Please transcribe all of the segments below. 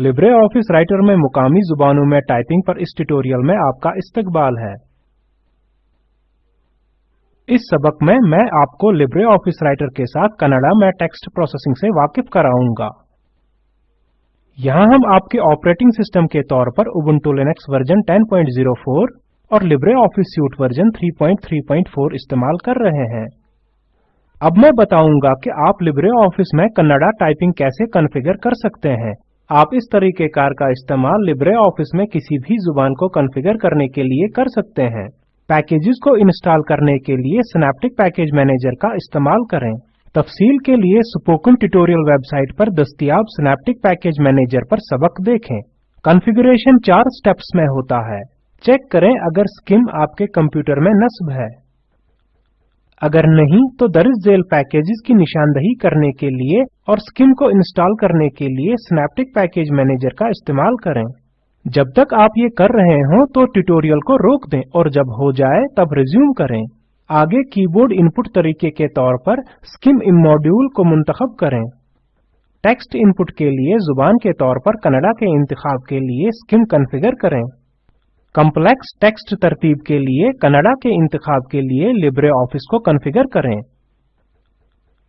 Libre office writer में मुकामी जुबानों में टाइपिंग पर इस ट्यूटोरियल में आपका इस्तकबाल है। इस सबक में मैं आपको लिब्रे ऑफ़िस राइटर के साथ कनाडा में टेक्स्ट प्रोसेसिंग से वाकिफ कराऊँगा। यहाँ हम आपके ऑपरेटिंग सिस्टम के तौर पर उबुंटू लिनक्स वर्जन 10.04 और लिब्रे ऑफ़िस सूट वर्जन 3.3.4 इस्तेमाल कर रहे हैं। अब मैं बताऊँगा कि आप लिब्रे ऑफ़िस में कन्नड़ा टाइपिंग कैसे कॉन्फ़िगर कर सकते हैं। आप इस तरीके कार का इस्तेमाल लिब्रे ऑफ़िस में किसी भी ज़ुबान को कॉन्फ़िगर करने के लिए कर सकते हैं। पैकेजेस को इंस्टॉल करने के लिए सिनेप्टिक पैकेज मैनेजर का इस्तेमाल करें। तफसील के लिए स्पोकन ट्यूटोरियल वेबसाइट पर दस्तियाब सिनेप्टिक पैकेज मैनेजर पर सबक देखें। कॉन्फ़िगरेशन चार स्टेप्स में होता है। चेक करें अगर स्किम आपके कंप्यूटर में नस्ब है। अगर नहीं तो दर्ज जेल पैकेजेस की निशानदही करने के लिए और स्किम को इंस्टॉल करने के लिए सिनेप्टिक पैकेज मैनेजर का इस्तेमाल करें। जब तक आप ये कर रहे हो तो ट्यूटोरियल को रोक दें और जब हो जाए, तब रिज्यूम करें। आगे कीबोर्ड इनपुट तरीके के तौर पर स्किम इमोड्यूल को मुंतखब करें। टेक्स्ट इनपुट के लिए ज़ुबान के तौर पर कन्नड़ा के इंतखाब के लिए स्किम कॉन्फ़िगर करें। कॉम्प्लेक्स टेक्स्ट तरतीब के लिए, कन्नड़ा के इंतखाब के लिए लिब्रे ऑफ़िस को कॉन्फ़िगर करें।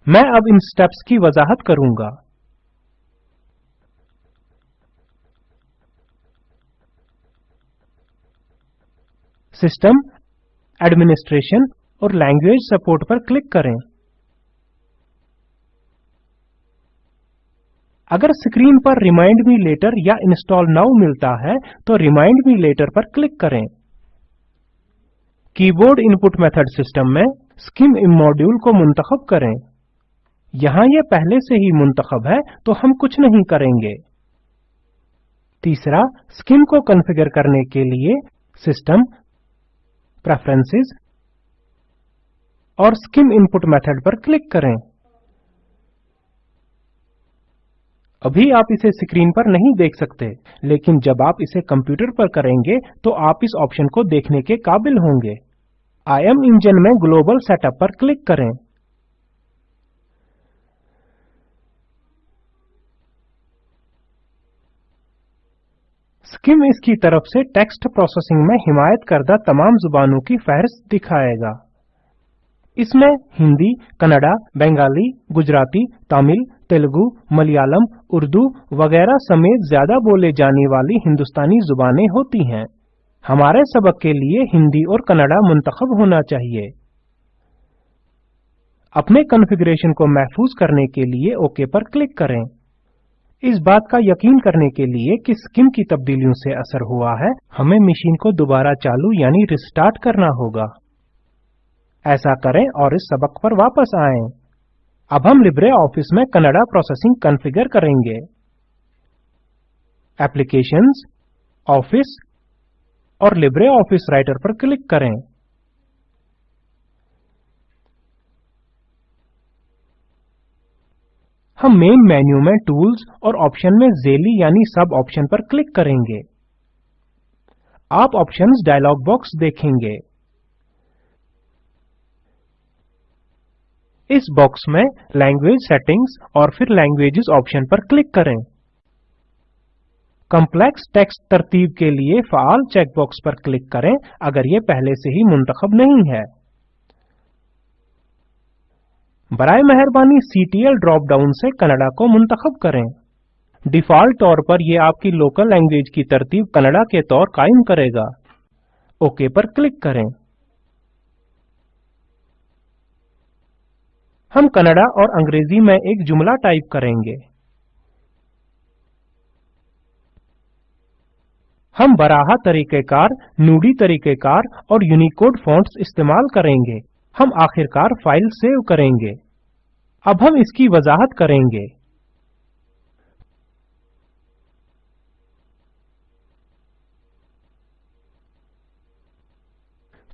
मैं अब इन स्टेप्स की वजाहत करूँगा। सिस्टम एडमिनिस्ट्रेशन और लैंग्वेज सपोर्ट पर क्लिक करें। अगर स्क्रीन पर रिमाइंड मी लेटर या इंस्टॉल नाउ मिलता है तो रिमाइंड मी लेटर पर क्लिक करें। कीबोर्ड इनपुट मेथड सिस्टम में स्किम इमोड्यूल को मुंतखब करें। यहाँ यह पहले से ही मुंतखब है तो हम कुछ नहीं करेंगे। तीसरा, स्किम को कॉन्फ़िगर करने के लिए सिस्टम, प्रेफरेंसेस और स्किम इनपुट मेथड पर क्लिक करें। अभी आप इसे स्क्रीन पर नहीं देख सकते, लेकिन जब आप इसे कंप्यूटर पर करेंगे तो आप इस ऑप्शन को देखने के काबिल होंगे। IM इंजन में ग्लोबल सेटअप पर क्लिक करें। स्किम इसकी तरफ़ से टेक्स्ट प्रोसेसिंग में हिमायत करदा तमाम जुबानों की फहरिस्त दिखाएगा। इसमें हिंदी, कन्नड़ा, बंगाली, गुजराती, तमिल तेलुगु, मलयालम, उर्दू वगैरह समेत ज़्यादा बोले जाने वाली हिंदुस्तानी जुबानें होती हैं। हमारे सबक के लिए हिंदी और कन्नड़ा मुंतखब होना चाहिए। अपने कॉन्फ़िगरेशन को महफूज करने के लिए ओके पर क्लिक करें। इस बात का यकीन करने के लिए कि स्किम की तब्दीलियों से असर हुआ है, हमें मशीन को दोबारा चालू यानी रिस्टार्ट करना होगा। ऐसा करें और इस सबक पर वापस आएँ। अब हम लिब्रे ऑफ़िस में कन्नड़ा प्रोसेसिंग कॉन्फ़िगर करेंगे। एप्लीकेशंस, ऑफ़िस और लिब्रे ऑफ़िस राइटर पर क्लिक करें। हम मेन मेन्यू में टूल्स और ऑप्शन में जेली यानी सब ऑप्शन पर क्लिक करेंगे। आप ऑप्शंस डायलॉग बॉक्स देखेंगे। इस बॉक्स में लैंग्वेज सेटिंग्स और फिर लैंग्वेजेस ऑप्शन पर क्लिक करें। कॉम्प्लेक्स टेक्स्ट तरतीब के लिए फाल चेकबॉक्स पर क्लिक करें, अगर ये पहले से ही मुंतखब नहीं है। बराए मेहरबानी CTL ड्रॉप डाउन से कनाडा को मुंतखब करें। डिफ़ॉल्ट तौर पर ये आपकी लोकल लैंग्वेज की तरतीब कनाडा के तौर कायम करेगा। ओके पर क्लिक करें। हम कनाडा और अंग्रेज़ी में एक जुमला टाइप करेंगे। हम बराहा तरीकेकार, नूडी तरीकेकार और यूनिकोड फॉन्ट्स इस्तेमाल करेंगे। हम आखिरकार फ़ाइल सेव करेंगे। अब हम इसकी वजाहत करेंगे।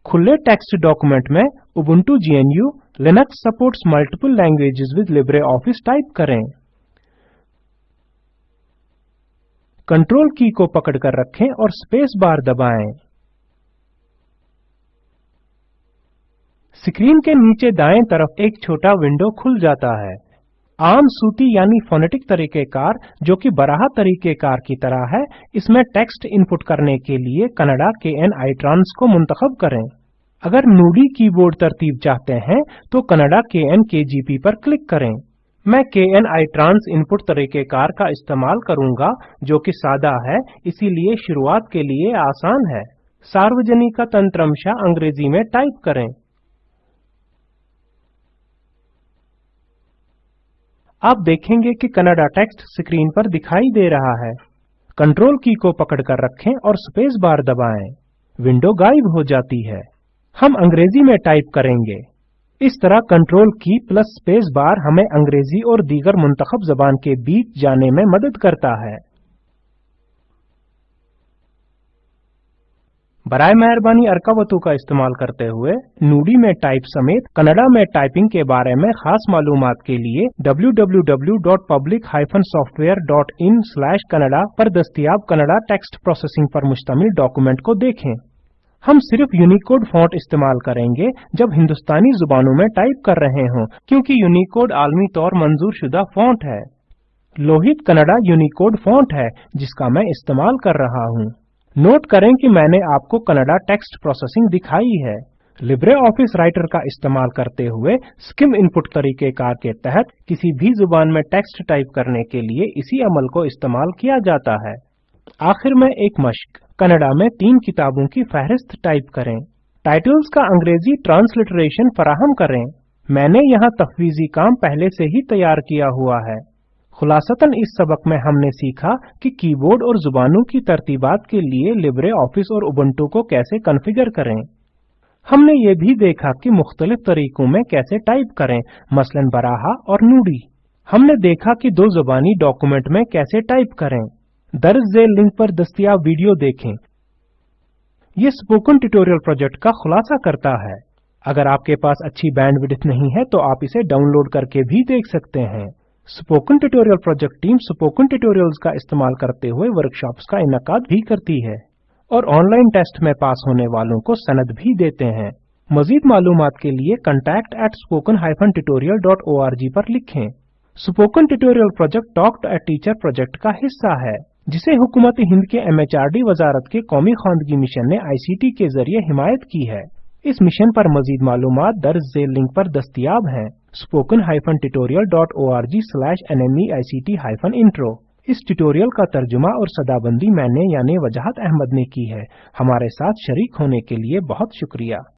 खुले टेक्स्ट डॉक्यूमेंट में Ubuntu GNU Linux supports multiple languages with LibreOffice type करें। कंट्रोल की को पकड़कर रखें और स्पेस बार दबाएँ। स्क्रीन के नीचे दाएँ तरफ़ एक छोटा विंडो खुल जाता है। आम सूती यानी फोनेटिक तरीकेकार, जो कि बराहा तरीकेकार की तरह है, इसमें टेक्स्ट इनपुट करने के लिए कनाडा के एन ट्रांस को मुंतखब करें। अगर नूडी कीबोर्ड तरतीब चाहते हैं तो कनाडा के एन के जी पी पर क्लिक करें। मैं K N ITRANS input तरीकेकार का इस्तेमाल करूँगा, जो कि सादा है, इसीलिए शुरुआत के लिए आसान है। सार्वजनिक तंत्रमशा अंग्रेज़ी में टाइप करें। आप देखेंगे कि कनाडा टेक्स्ट स्क्रीन पर दिखाई दे रहा है। कंट्रोल की को पकड़कर रखें और स्पेस बार दबाएँ। विंडो गायब हो जाती है। हम अंग्रेज़ी में टाइप करेंगे। इस तरह कंट्रोल की प्लस स्पेस बार हमें अंग्रेज़ी और दीगर मुंतखब जबान के बीच जाने में मदद करता है। बराए मेहरबानी अर्कावतु का इस्तेमाल करते हुए नूडी में टाइप समेत कनाडा में टाइपिंग के बारे में खास मालूमात के लिए www.public-software.in/kannada पर दस्तियाब कनाडा टेक्स्ट प्रोसेसिंग पर मुश्तमिल डॉक्यूमेंट को देखें। हम सिर्फ़ यूनिकोड फॉन्ट इस्तेमाल करेंगे जब हिंदुस्तानी जुबानों में टाइप कर रहे हों, क्योंकि यूनिकोड आलमी तौर मंजूर शुदा फॉन्ट है। लोहित कनाडा यूनिकोड फॉन्ट है, जिसका मैं इस्तेमाल कर रहा हूँ। नोट करें कि मैंने आपको कनाडा टेक्स्ट प्रोसेसिंग दिखाई है। लिब्रे ऑफ़िस राइटर का इस्तेमाल करते हुए स्किम इनपुट तरीकेकार के तहत किसी भी ज़ुबान में टेक्स्ट टाइप करने के लिए इसी अमल को इस्तेमाल किया जाता है। आखिर में एक मश्क। कनाडा में तीन किताबों की फहरिस्त टाइप करें। टाइटल्स का अंग्रेज़ी ट्रांसलिटरेशन फराहम करें। मैंने यहाँ तफवीजी काम पहले से ही तैयार किया हुआ है। खुलासतन इस सबक में हमने सीखा कि कीबोर्ड और जुबानों की तरतीबात के लिए लिब्रे ऑफ़िस और उबंटू को कैसे कॉन्फ़िगर करें। हमने ये भी देखा कि मुख्तलिफ़ तरीकों में कैसे टाइप करें, मसलन बराहा और नूडी। हमने देखा कि दो जुबानी डॉक्यूमेंट में कैसे टाइप करें। दर्ज झेल लिंक पर दस्तियाब वीडियो देखें। ये स्पोकन ट्यूटोरियल प्रोजेक्ट का खुलासा करता है। अगर आपके पास अच्छी बैंडविड्थ नहीं है तो आप इसे डाउनलोड करके भी देख सकते हैं। Spoken tutorial project team spoken tutorials का इस्तेमाल करते हुए वर्कशॉप्स का इनकाद भी करती है। और ऑनलाइन टेस्ट में पास होने वालों को सनद भी देते हैं। मजीद मालूम के लिए contact at spoken hyphen tutorial dot O R G पर लिखें। Spoken tutorial project talk to a teacher project का हिस्सा है, जिसे हुकूमत हिंद के एम एच आर डी वजारत के कौमी खानगी मिशन ने आई सी टी के ज़रिए हिमायत की है। इस मिशन पर मजीद मालूम दर्ज लिंक पर दस्तियाब हैं। spoken-tutorial.org/nmeict intro इस ट्यूटोरियल का तर्जुमा और सदाबंदी मैंने यानी वजाहत अहमद ने की है। हमारे साथ शरीक होने के लिए बहुत शुक्रिया।